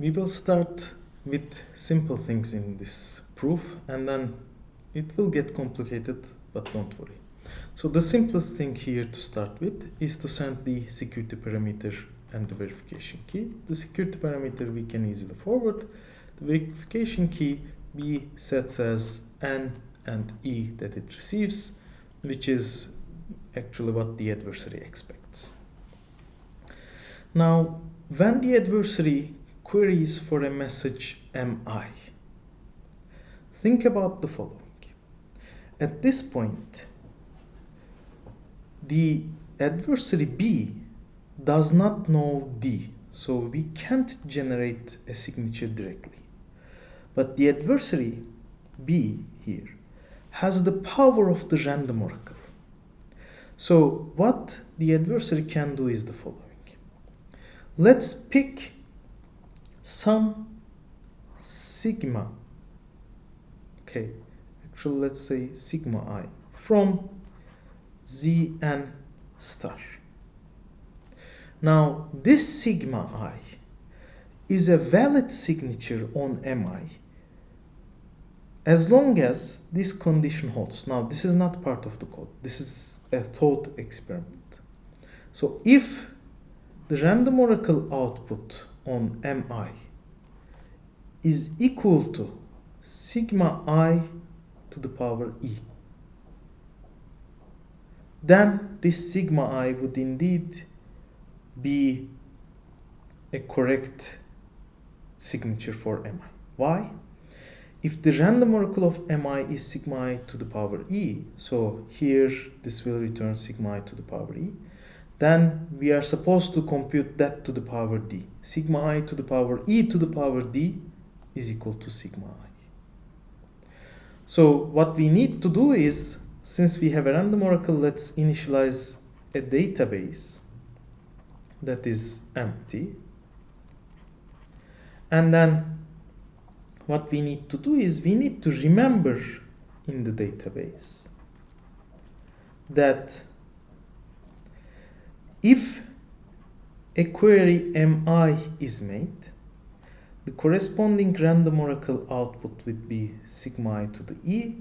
we will start with simple things in this proof and then it will get complicated but don't worry. So the simplest thing here to start with is to send the security parameter and the verification key. The security parameter we can easily forward. The verification key b sets as N and E that it receives, which is actually what the adversary expects. Now, when the adversary queries for a message MI, think about the following. At this point, the adversary B does not know D, so we can't generate a signature directly. But the adversary B here has the power of the random oracle. So what the adversary can do is the following. Let's pick some sigma, okay, actually let's say sigma i from zn star. Now this sigma i is a valid signature on mi as long as this condition holds. Now this is not part of the code. This is a thought experiment. So if the random oracle output on mi is equal to sigma i to the power e then this sigma i would indeed be a correct signature for mi. Why? If the random oracle of mi is sigma i to the power e, so here this will return sigma i to the power e, then we are supposed to compute that to the power d. Sigma i to the power e to the power d is equal to sigma i. So what we need to do is, since we have a random oracle, let's initialize a database that is empty. And then what we need to do is we need to remember in the database that if a query mi is made, the corresponding random oracle output would be sigma i to the e,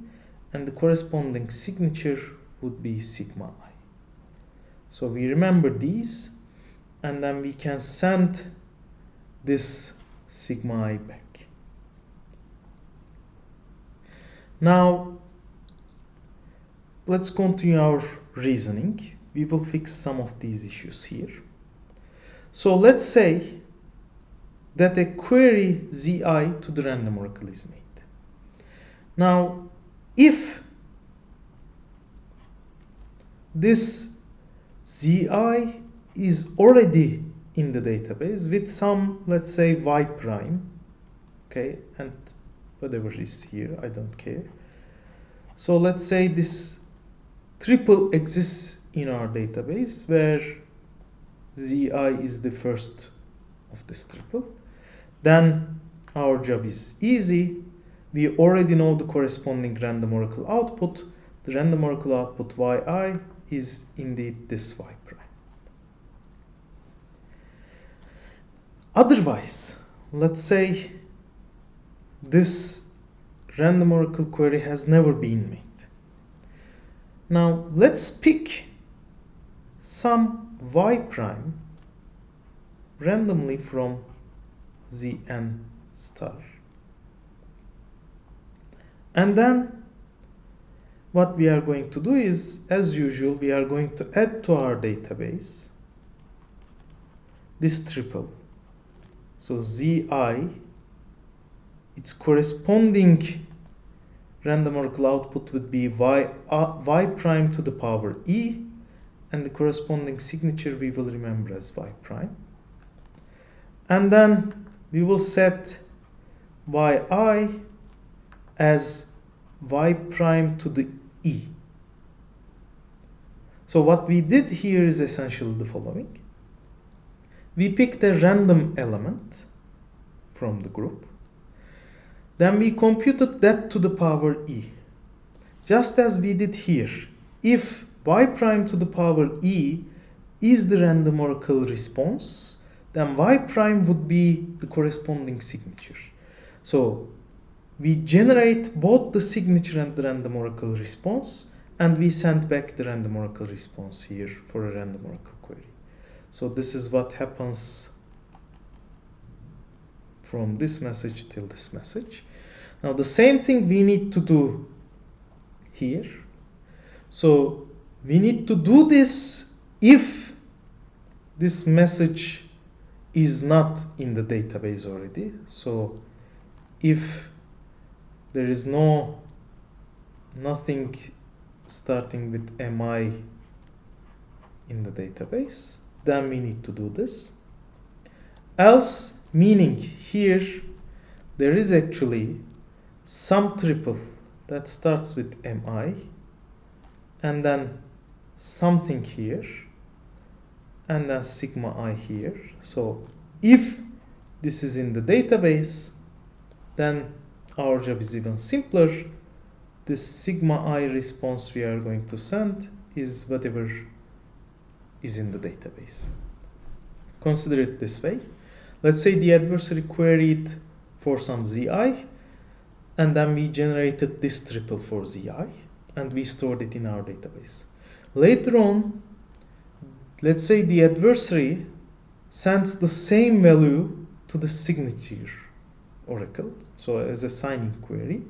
and the corresponding signature would be sigma i. So we remember these, and then we can send this sigma i back. Now, let's continue our reasoning we will fix some of these issues here. So let's say that a query zi to the random oracle is made. Now, if this zi is already in the database with some, let's say, y prime, okay, and whatever is here, I don't care. So let's say this triple exists in our database where zi is the first of this triple then our job is easy. We already know the corresponding random oracle output. The random oracle output yi is indeed this y prime otherwise let's say this random oracle query has never been made. Now let's pick some y prime randomly from zn star. And then what we are going to do is, as usual, we are going to add to our database this triple. So zi, its corresponding random oracle output would be y, uh, y prime to the power e and the corresponding signature we will remember as y prime. And then we will set yi as y prime to the e. So what we did here is essentially the following. We picked a random element from the group. Then we computed that to the power e. Just as we did here. If y prime to the power e is the random oracle response, then y prime would be the corresponding signature. So we generate both the signature and the random oracle response and we send back the random oracle response here for a random oracle query. So this is what happens from this message till this message. Now the same thing we need to do here. So we need to do this if this message is not in the database already. So if there is no nothing starting with mi in the database, then we need to do this. Else, meaning here there is actually some triple that starts with mi and then something here and then sigma i here. So if this is in the database, then our job is even simpler. This sigma i response we are going to send is whatever is in the database. Consider it this way. Let's say the adversary queried for some zi and then we generated this triple for zi and we stored it in our database. Later on, let's say the adversary sends the same value to the signature oracle, so as a signing query,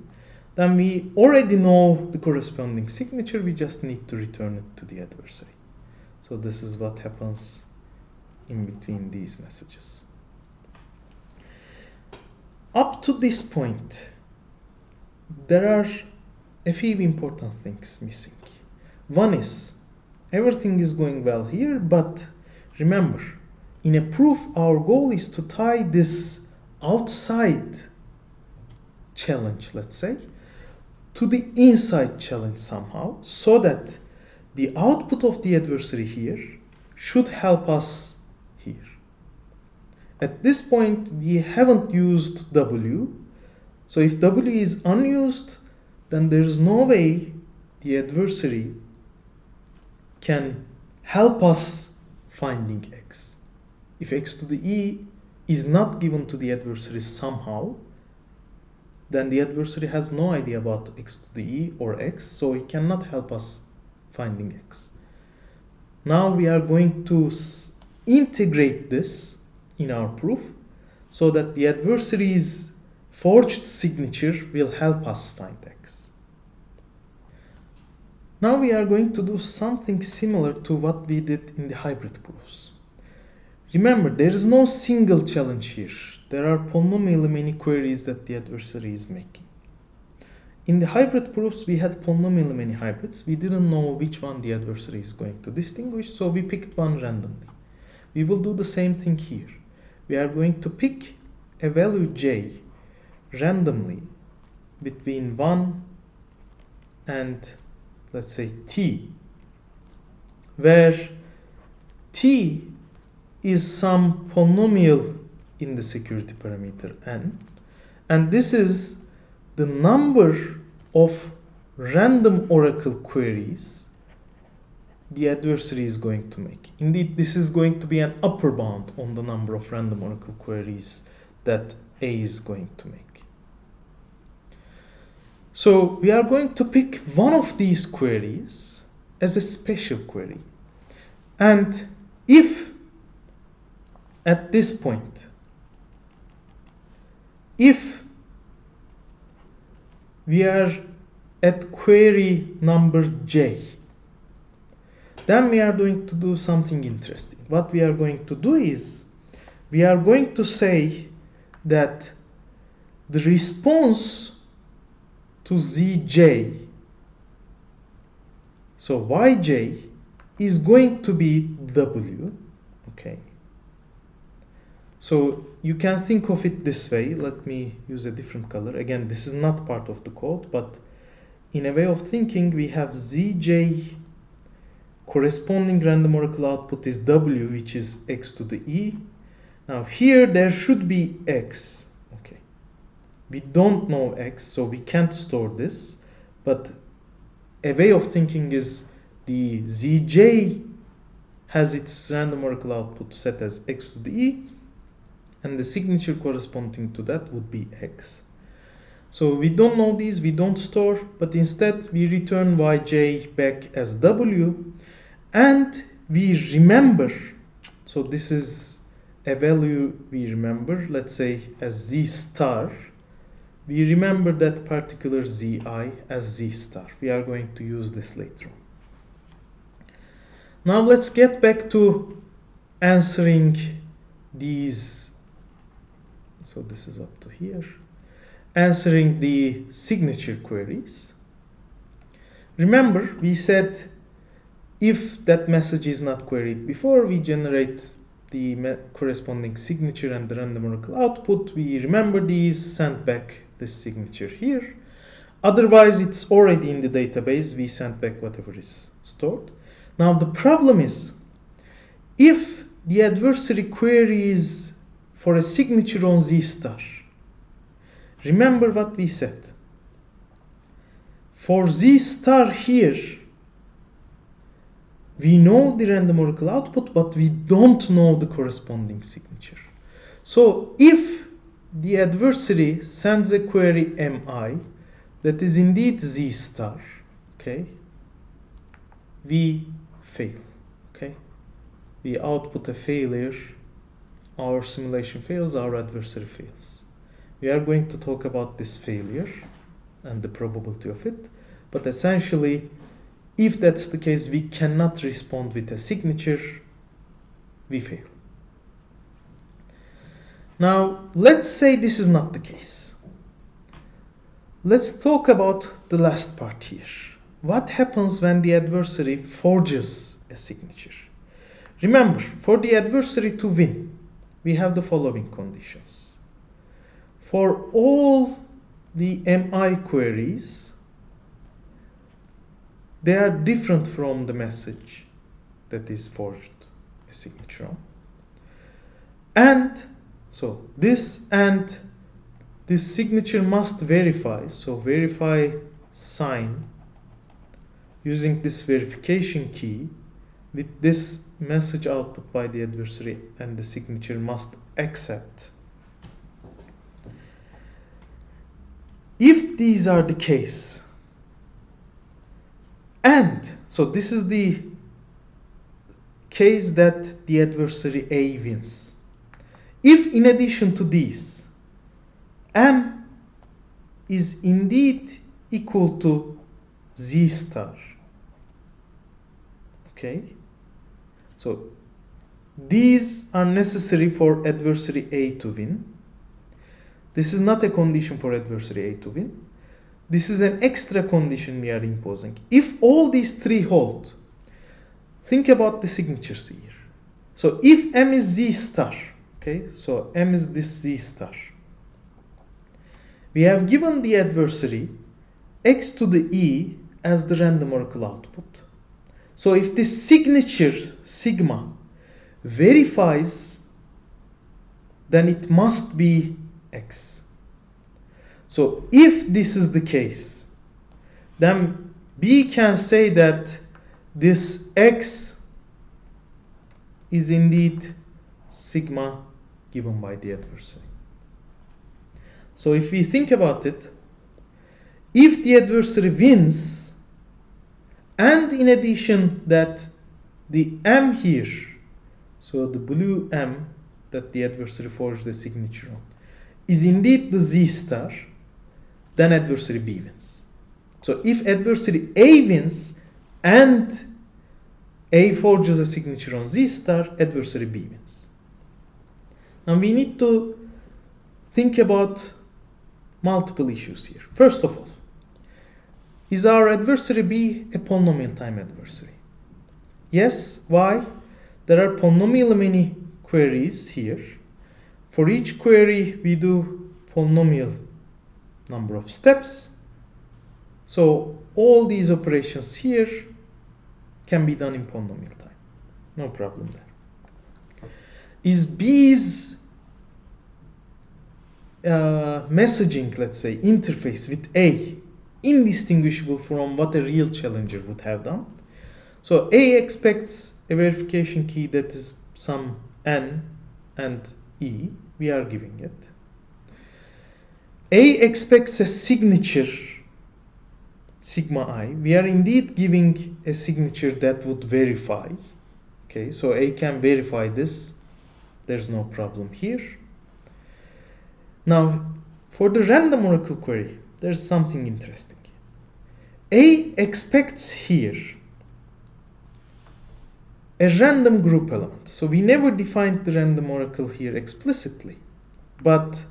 then we already know the corresponding signature, we just need to return it to the adversary. So this is what happens in between these messages. Up to this point, there are a few important things missing. One is everything is going well here, but remember, in a proof, our goal is to tie this outside challenge, let's say, to the inside challenge somehow, so that the output of the adversary here should help us here. At this point, we haven't used W. So if W is unused, then there is no way the adversary can help us finding x. If x to the e is not given to the adversary somehow, then the adversary has no idea about x to the e or x, so it cannot help us finding x. Now we are going to integrate this in our proof so that the adversary's forged signature will help us find x. Now we are going to do something similar to what we did in the hybrid proofs. Remember, there is no single challenge here. There are polynomially many queries that the adversary is making. In the hybrid proofs, we had polynomially many hybrids. We didn't know which one the adversary is going to distinguish, so we picked one randomly. We will do the same thing here. We are going to pick a value j randomly between 1 and let's say t, where t is some polynomial in the security parameter n, and this is the number of random oracle queries the adversary is going to make. Indeed, this is going to be an upper bound on the number of random oracle queries that A is going to make. So we are going to pick one of these queries as a special query. And if at this point, if we are at query number j, then we are going to do something interesting. What we are going to do is we are going to say that the response to zj, so yj is going to be w, okay. So you can think of it this way. Let me use a different color. Again, this is not part of the code, but in a way of thinking, we have zj corresponding random oracle output is w, which is x to the e. Now here there should be x. Okay. We don't know x, so we can't store this. But a way of thinking is the zj has its random oracle output set as x to the e, and the signature corresponding to that would be x. So we don't know these, we don't store, but instead we return yj back as w, and we remember, so this is a value we remember, let's say as z star, we remember that particular zi as z star. We are going to use this later on. Now let's get back to answering these. So this is up to here. Answering the signature queries. Remember, we said if that message is not queried before, we generate the corresponding signature and the random oracle output. We remember these, send back this signature here. Otherwise, it's already in the database. We send back whatever is stored. Now the problem is, if the adversary queries for a signature on Z star, remember what we said. For Z star here, we know the random oracle output, but we don't know the corresponding signature. So if the adversary sends a query mi that is indeed Z star, okay, we fail. Okay, we output a failure, our simulation fails, our adversary fails. We are going to talk about this failure and the probability of it, but essentially, if that's the case, we cannot respond with a signature, we fail. Now, let's say this is not the case. Let's talk about the last part here what happens when the adversary forges a signature? Remember, for the adversary to win, we have the following conditions. For all the MI queries, they are different from the message that is forged a signature on. And so this and this signature must verify. So verify sign using this verification key with this message output by the adversary and the signature must accept. If these are the case, and so this is the case that the adversary A wins. If in addition to this, M is indeed equal to Z star, okay? So these are necessary for adversary A to win. This is not a condition for adversary A to win. This is an extra condition we are imposing. If all these three hold think about the signatures here. So if M is Z star okay so M is this Z star we have given the adversary x to the e as the random oracle output so if this signature sigma verifies, then it must be x. So if this is the case, then B can say that this x is indeed sigma given by the adversary. So if we think about it, if the adversary wins, and in addition that the M here, so the blue M that the adversary forged the signature on, is indeed the Z star, then adversary B wins. So if adversary A wins and A forges a signature on Z star, adversary B wins. Now we need to think about multiple issues here. First of all, is our adversary B a polynomial time adversary? Yes. Why? There are polynomial many queries here. For each query, we do polynomial number of steps. So all these operations here can be done in polynomial time. No problem there. Is B's uh, messaging, let's say, interface with A indistinguishable from what a real challenger would have done. So A expects a verification key that is some n and e, we are giving it. A expects a signature sigma i. We are indeed giving a signature that would verify. Okay, so A can verify this. There's no problem here. Now, for the random oracle query, there's something interesting. A expects here a random group element. So we never defined the random oracle here explicitly. But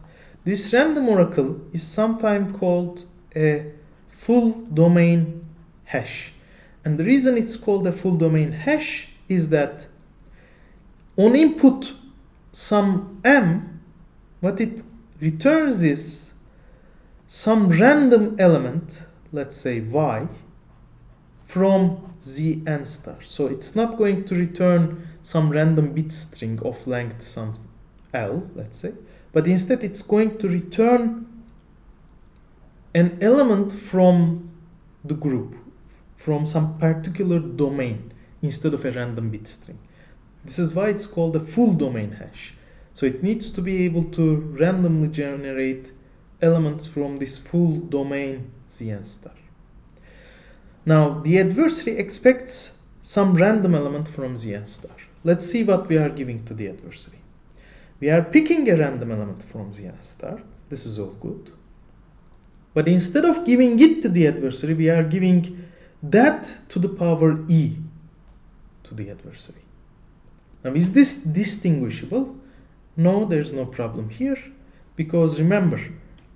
this random oracle is sometimes called a full domain hash. And the reason it's called a full domain hash is that on input some m, what it returns is some random element, let's say y, from zn star. So it's not going to return some random bit string of length some l, let's say, but instead it's going to return an element from the group, from some particular domain instead of a random bit string. This is why it's called a full domain hash. So it needs to be able to randomly generate elements from this full domain Zn star. Now, the adversary expects some random element from Zn star. Let's see what we are giving to the adversary. We are picking a random element from Zn star. This is all good. But instead of giving it to the adversary, we are giving that to the power e to the adversary. Now, is this distinguishable? No, there's no problem here because remember,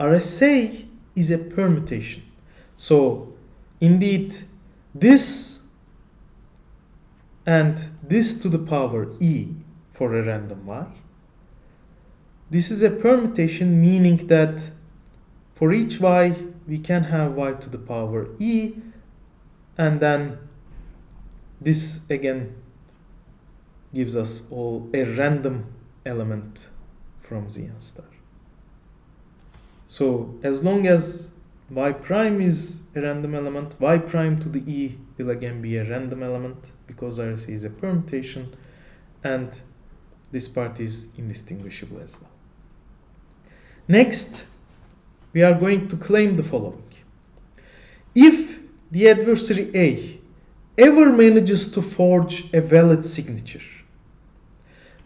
RSA is a permutation. So Indeed, this and this to the power e for a random y. This is a permutation meaning that for each y we can have y to the power e and then this again gives us all a random element from Zn star. So as long as y prime is a random element, y prime to the e will again be a random element because RSA is a permutation and this part is indistinguishable as well. Next, we are going to claim the following. If the adversary A ever manages to forge a valid signature,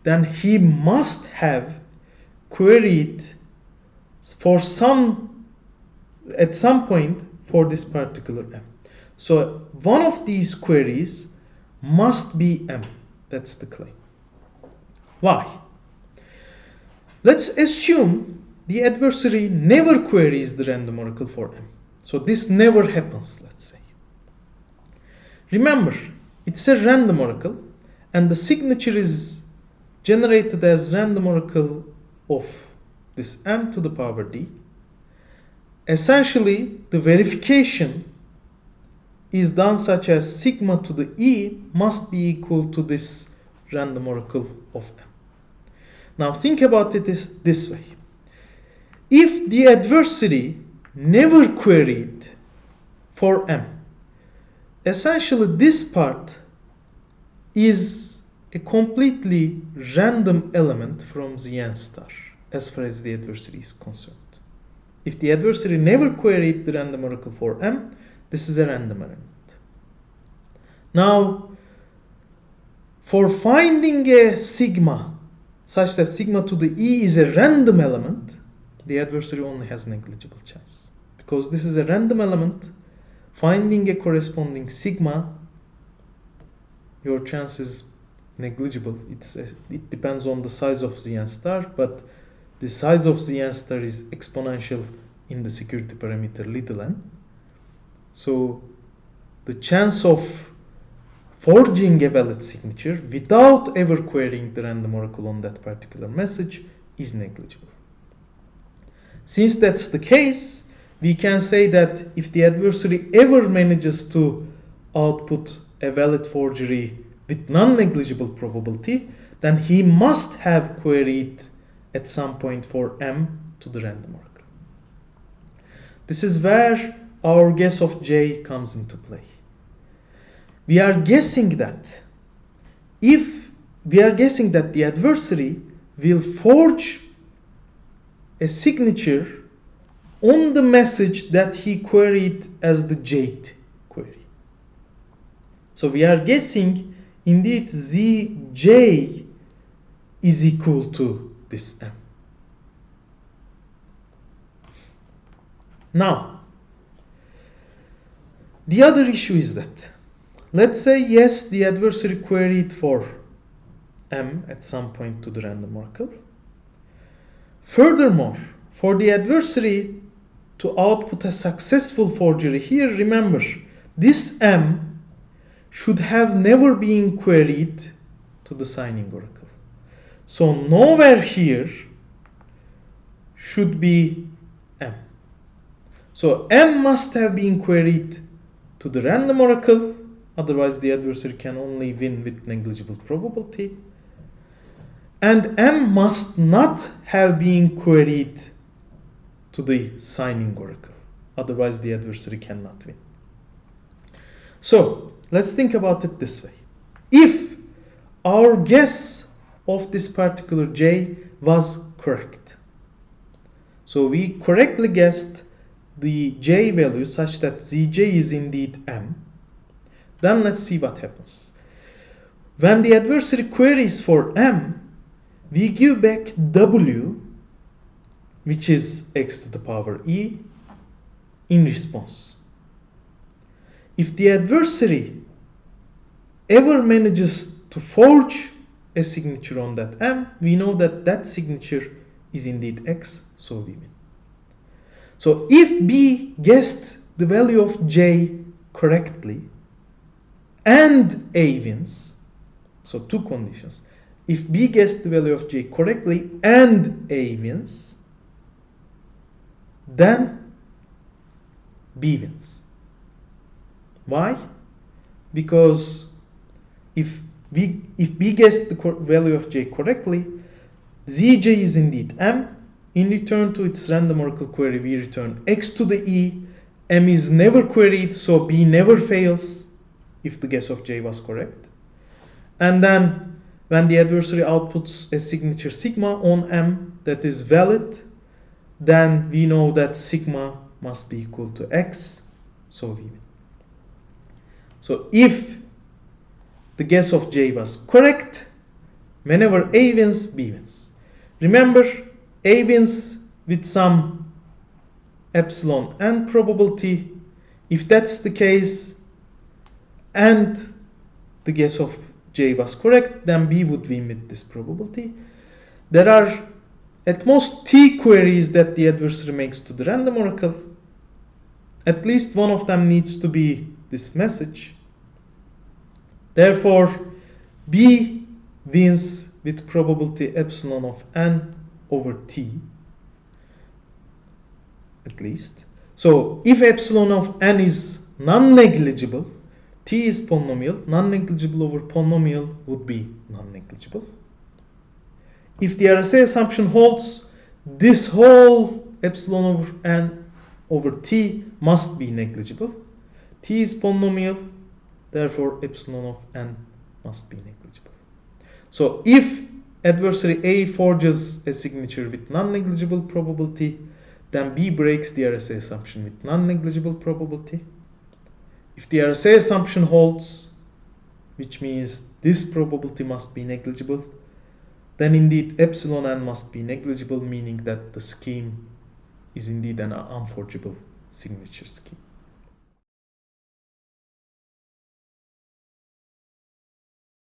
then he must have queried for some at some point for this particular m. So one of these queries must be m. That's the claim. Why? Let's assume the adversary never queries the random oracle for m. So this never happens, let's say. Remember, it's a random oracle and the signature is generated as random oracle of this m to the power d essentially the verification is done such as sigma to the e must be equal to this random oracle of m. Now think about it this, this way. If the adversary never queried for m, essentially this part is a completely random element from the n star as far as the adversary is concerned. If the adversary never queried the random oracle for m, this is a random element. Now, for finding a sigma such that sigma to the e is a random element, the adversary only has negligible chance. Because this is a random element, finding a corresponding sigma, your chance is negligible. It's a, it depends on the size of the n star, but the size of the n star is exponential in the security parameter little n. So the chance of forging a valid signature without ever querying the random oracle on that particular message is negligible. Since that's the case, we can say that if the adversary ever manages to output a valid forgery with non-negligible probability, then he must have queried at some point for m to the random oracle. This is where our guess of j comes into play. We are guessing that if we are guessing that the adversary will forge a signature on the message that he queried as the jth query. So we are guessing indeed Zj is equal to this M. Now, the other issue is that, let's say yes, the adversary queried for M at some point to the random oracle. Furthermore, for the adversary to output a successful forgery here, remember, this M should have never been queried to the signing oracle. So nowhere here should be M. So M must have been queried to the random oracle, otherwise the adversary can only win with negligible probability. And M must not have been queried to the signing oracle, otherwise the adversary cannot win. So let's think about it this way. If our guess of this particular J was correct, so we correctly guessed the J value such that Zj is indeed M, then let's see what happens. When the adversary queries for M, we give back W, which is x to the power e, in response. If the adversary ever manages to forge a signature on that M, we know that that signature is indeed X, so we win. So if B guessed the value of J correctly and A wins, so two conditions. If B guessed the value of J correctly and A wins, then B wins. Why? Because if we if B guessed the value of J correctly, Zj is indeed M. In return to its random oracle query, we return x to the e. M is never queried, so B never fails if the guess of J was correct. And then when the adversary outputs a signature sigma on M that is valid, then we know that sigma must be equal to x, so we. So if the guess of J was correct, whenever A wins, B wins. Remember, A wins with some epsilon and probability. If that's the case, and the guess of J was correct, then B would win with this probability. There are at most T queries that the adversary makes to the random oracle. At least one of them needs to be this message. Therefore, B wins with probability epsilon of n over t, at least. So if epsilon of n is non-negligible, t is polynomial, non-negligible over polynomial would be non-negligible. If the RSA assumption holds, this whole epsilon over n over t must be negligible. t is polynomial, therefore epsilon of n must be negligible. So if adversary A forges a signature with non-negligible probability, then B breaks the RSA assumption with non-negligible probability. If the RSA assumption holds, which means this probability must be negligible, then indeed epsilon n must be negligible, meaning that the scheme is indeed an unforgeable signature scheme.